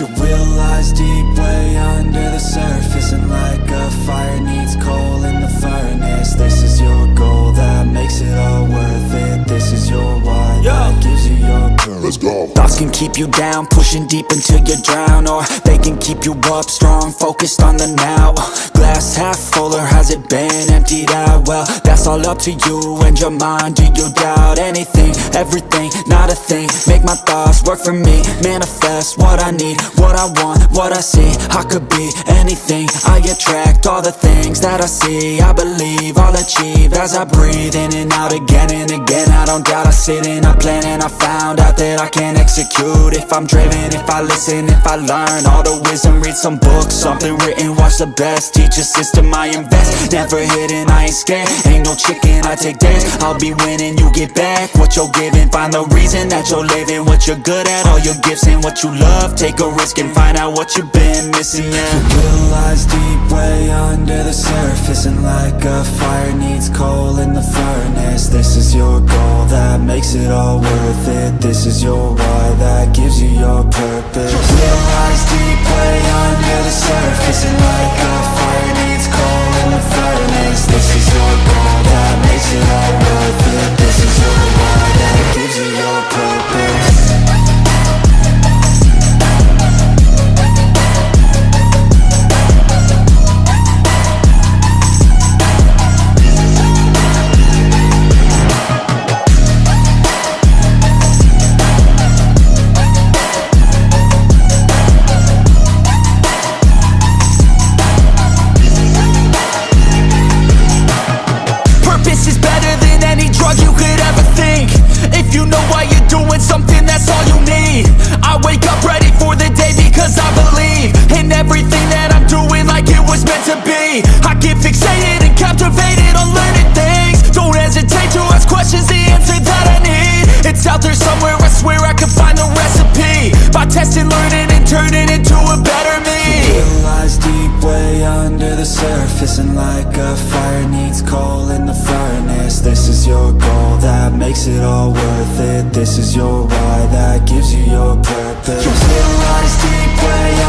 Your will lies deep way under the surface And like a fire needs coal in the furnace. This is your goal that makes it all worth it. This is your why. That Let's go. Thoughts can keep you down, pushing deep until you drown Or they can keep you up, strong, focused on the now. Glass half full or has it been emptied out? Well, that's all up to you and your mind. Do you doubt anything, everything, not a thing. Make my thoughts work for me, manifest what I need What I want, what I see, I could be anything. I attract all the things that I see. I believe I'll achieve as I breathe in and out again and again. I don't doubt, I sit and I plan and I found out that I can execute. If I'm driven, if I listen, if I learn All the wisdom, read some books, something written Watch the best, teach a system I invest. Never hidden, I ain't scared, ain't no chicken, I take dares I'll be winning, you get back what you're giving. Find the reason that you're living, what you're good at All your gifts and what you love. Take a risk and find out what you've been missing, yeah. Your will lies deep way under the surface And like a fire needs coal in the furnace. This is your goal that makes it all worth it. This is your why that gives you your purpose. Will lies deep way under the surface And like get fixated and captivated on learning things. Don't hesitate to ask questions, the answer that I need. It's out there somewhere, I swear I can find the recipe. By testing, learning, and turning into a better me. Will lies deep way under the surface And like a fire needs coal in the furnace. This is your goal that makes it all worth it. This is your why that gives you your purpose. Your will lies deep way